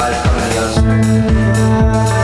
I've come to the